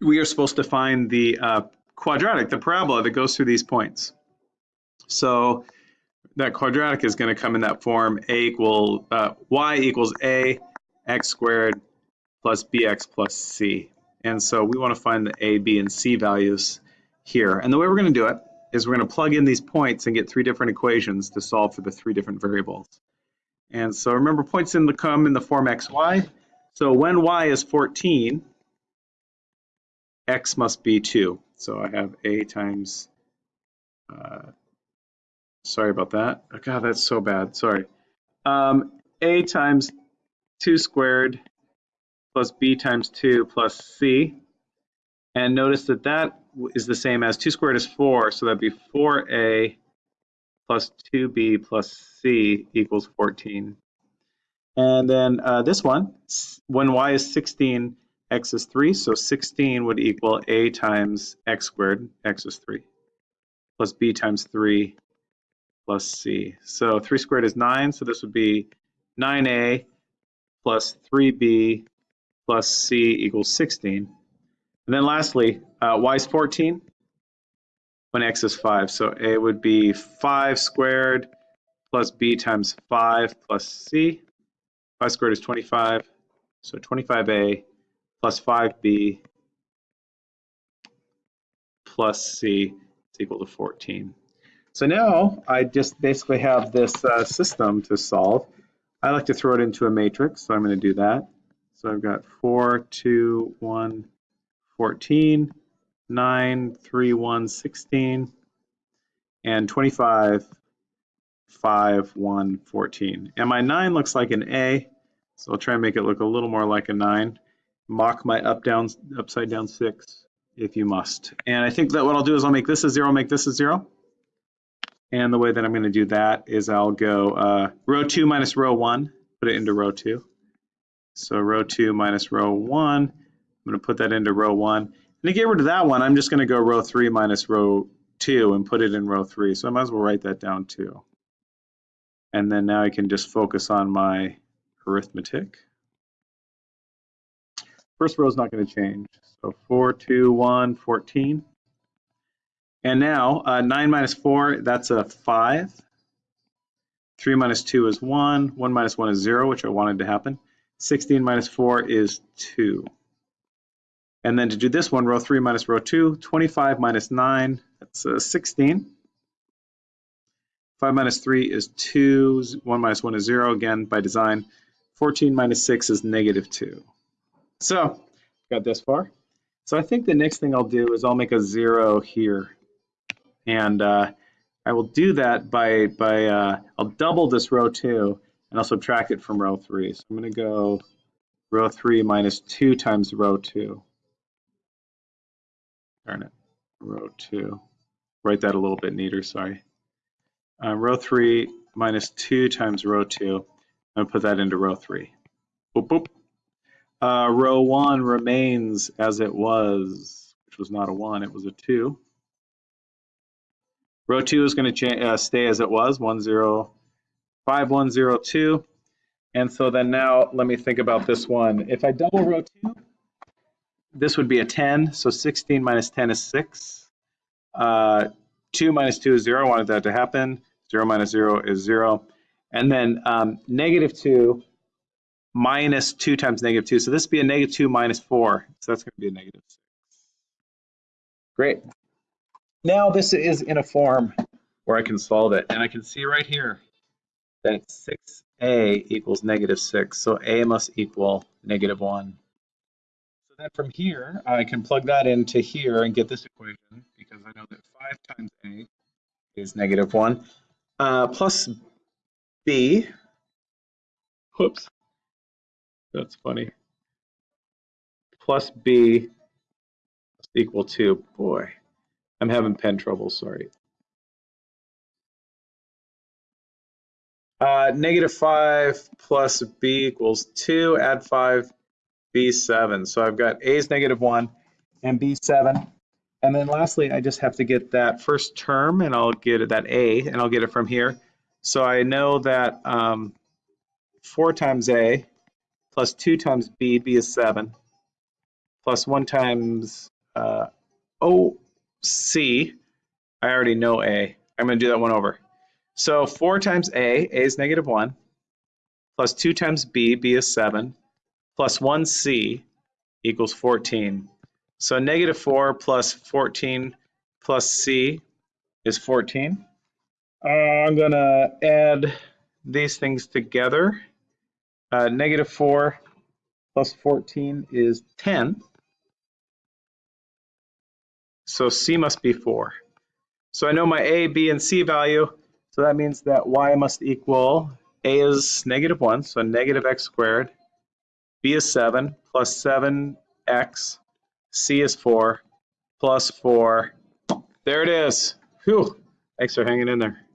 we are supposed to find the uh, quadratic, the parabola that goes through these points. So that quadratic is going to come in that form a equal uh, y equals a x squared plus bx plus c. And so we want to find the a, b, and c values here. And the way we're going to do it is we're going to plug in these points and get three different equations to solve for the three different variables. And so remember points in the come in the form xy. So when y is 14, x must be 2. So I have a times, uh, sorry about that. Oh, God, that's so bad. Sorry. Um, a times 2 squared plus b times 2 plus c. And notice that that is the same as 2 squared is 4, so that'd be 4a plus 2b plus c equals 14. And then uh, this one, when y is 16, x is 3, so 16 would equal a times x squared, x is 3, plus b times 3 plus c. So 3 squared is 9, so this would be 9a plus 3b plus c equals 16. And then lastly, uh, y is 14 when x is 5. So a would be 5 squared plus b times 5 plus c. 5 squared is 25, so 25a plus 5b plus c is equal to 14. So now I just basically have this uh, system to solve. I like to throw it into a matrix, so I'm going to do that. So I've got 4, 2, 1, 14, 9, 3, 1, 16, and 25, 5, 1, 14. And my 9 looks like an A, so I'll try and make it look a little more like a 9. Mock my up down upside down 6 if you must. And I think that what I'll do is I'll make this a 0, make this a 0. And the way that I'm going to do that is I'll go uh, row 2 minus row 1, put it into row 2. So row 2 minus row 1, I'm going to put that into row 1. And to get rid of that one, I'm just going to go row 3 minus row 2 and put it in row 3. So I might as well write that down too. And then now I can just focus on my arithmetic. First row is not going to change. So 4, 2, 1, 14. And now uh, 9 minus 4, that's a 5. 3 minus 2 is 1. 1 minus 1 is 0, which I wanted to happen. 16 minus 4 is 2. And then to do this one, row 3 minus row 2, 25 minus 9, that's uh, 16. 5 minus 3 is 2. 1 minus 1 is 0, again, by design. 14 minus 6 is negative 2. So, got this far. So I think the next thing I'll do is I'll make a 0 here. And uh, I will do that by, by uh, I'll double this row 2, and I'll subtract it from row 3. So I'm going to go row 3 minus 2 times row 2. Darn it, row 2. Write that a little bit neater, sorry. Uh, row 3 minus 2 times row 2. I'm to put that into row 3. Boop, boop. Uh, row 1 remains as it was, which was not a 1, it was a 2. Row 2 is going to uh, stay as it was, 1, 0, 5102. And so then now let me think about this one. If I double row 2, this would be a 10. So 16 minus 10 is 6. Uh, 2 minus 2 is 0. I wanted that to happen. 0 minus 0 is 0. And then um, negative 2 minus 2 times negative 2. So this would be a negative 2 minus 4. So that's going to be a negative 6. Great. Now this is in a form where I can solve it. And I can see right here that 6a equals negative 6. So a must equal negative 1. So then from here, I can plug that into here and get this equation because I know that 5 times a is negative 1 uh, plus b. Whoops. That's funny. Plus b equal to, boy, I'm having pen trouble, sorry. Uh, negative 5 plus b equals 2, add 5, b7. So I've got a is negative 1 and b7. And then lastly, I just have to get that first term, and I'll get that a, and I'll get it from here. So I know that um, 4 times a plus 2 times b, b is 7, plus 1 times uh, OC, I already know A. I'm going to do that one over. So 4 times A, A is negative 1, plus 2 times B, B is 7, plus 1C equals 14. So negative 4 plus 14 plus C is 14. Uh, I'm going to add these things together. Uh, negative 4 plus 14 is 10. So C must be 4. So I know my A, B, and C value. So that means that Y must equal A is negative 1, so negative x squared. B is 7 plus 7x. C is 4 plus 4. There it is. Whew. Thanks for hanging in there.